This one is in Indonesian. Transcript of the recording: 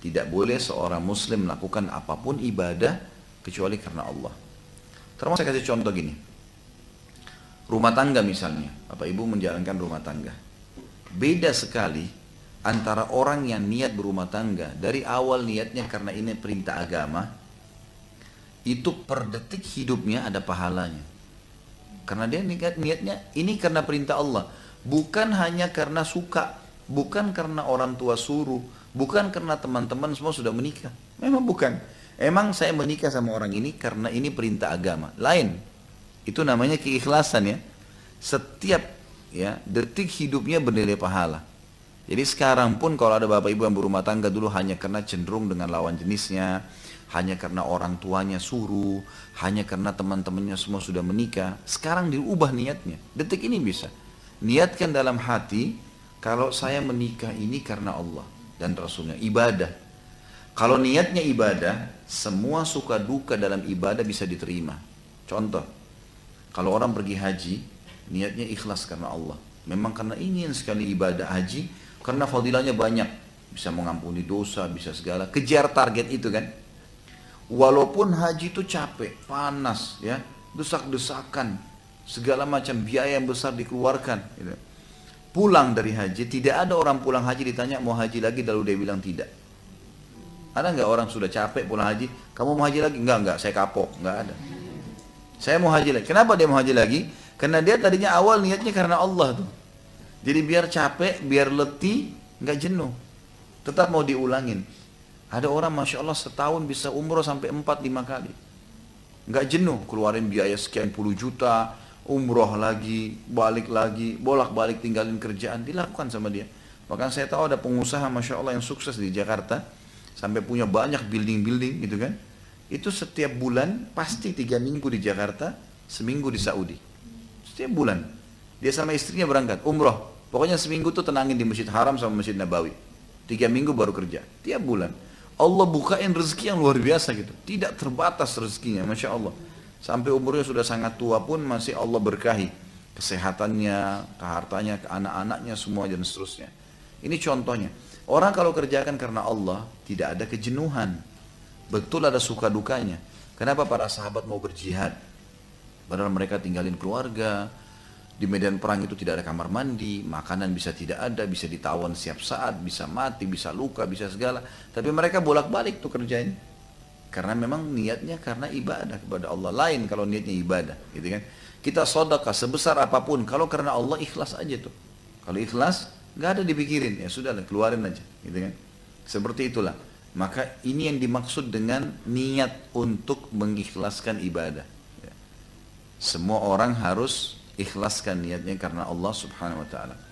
Tidak boleh seorang muslim melakukan apa pun ibadah kecuali karena Allah. Termasuk saya kasih contoh gini. Rumah tangga misalnya, Bapak Ibu menjalankan rumah tangga. Beda sekali antara orang yang niat berumah tangga dari awal niatnya karena ini perintah agama, itu per detik hidupnya ada pahalanya. Karena dia niat niatnya ini karena perintah Allah, bukan hanya karena suka, bukan karena orang tua suruh, Bukan karena teman-teman semua sudah menikah. Memang bukan. Emang saya menikah sama orang ini karena ini perintah agama. Lain. Itu namanya keikhlasan ya. Setiap ya detik hidupnya bernilai pahala. Jadi sekarang pun kalau ada bapak ibu yang berumah tangga dulu hanya karena cenderung dengan lawan jenisnya, hanya karena orang tuanya suruh, hanya karena teman-temannya semua sudah menikah, sekarang diubah niatnya. Detik ini bisa. Niatkan dalam hati, kalau saya menikah ini karena Allah dan Rasulnya. Ibadah. Kalau niatnya ibadah, semua suka duka dalam ibadah bisa diterima. Contoh, kalau orang pergi haji, niatnya ikhlas karena Allah. Memang karena ingin sekali ibadah haji, karena fadilahnya banyak. Bisa mengampuni dosa, bisa segala. Kejar target itu kan. Walaupun haji itu capek, panas, ya, desak-desakan, segala macam biaya yang besar dikeluarkan. Gitu pulang dari haji, tidak ada orang pulang haji ditanya mau haji lagi lalu dia bilang tidak. Ada nggak orang sudah capek pulang haji, kamu mau haji lagi? Enggak, enggak, saya kapok, enggak ada. Saya mau haji lagi. Kenapa dia mau haji lagi? Karena dia tadinya awal niatnya karena Allah tuh. Jadi biar capek, biar letih, nggak jenuh. Tetap mau diulangin. Ada orang Masya Allah setahun bisa umroh sampai 4-5 kali. Nggak jenuh, keluarin biaya sekian puluh juta, umroh lagi, balik lagi, bolak-balik tinggalin kerjaan, dilakukan sama dia. Bahkan saya tahu ada pengusaha Masya Allah yang sukses di Jakarta, sampai punya banyak building-building gitu kan. Itu setiap bulan pasti tiga minggu di Jakarta, seminggu di Saudi. Setiap bulan. Dia sama istrinya berangkat, umroh. Pokoknya seminggu tuh tenangin di Masjid Haram sama Masjid Nabawi. Tiga minggu baru kerja. Tiap bulan. Allah bukain rezeki yang luar biasa gitu. Tidak terbatas rezekinya, Masya Allah. Sampai umurnya sudah sangat tua pun masih Allah berkahi. Kesehatannya, kehartanya, ke anak-anaknya, semua dan seterusnya. Ini contohnya. Orang kalau kerjakan karena Allah, tidak ada kejenuhan. Betul ada suka dukanya. Kenapa para sahabat mau berjihad? Padahal mereka tinggalin keluarga, di medan perang itu tidak ada kamar mandi, makanan bisa tidak ada, bisa ditawan setiap saat, bisa mati, bisa luka, bisa segala. Tapi mereka bolak-balik tuh kerjain. Karena memang niatnya karena ibadah kepada Allah. Lain kalau niatnya ibadah, gitu kan. Kita sodakah sebesar apa pun, kalau karena Allah ikhlas aja tuh. Kalau ikhlas, nggak ada dipikirin, ya sudah keluarin aja, gitu kan. Seperti itulah. Maka ini yang dimaksud dengan niat untuk mengikhlaskan ibadah. Ya. Semua orang harus ikhlaskan niatnya karena Allah subhanahu wa ta'ala.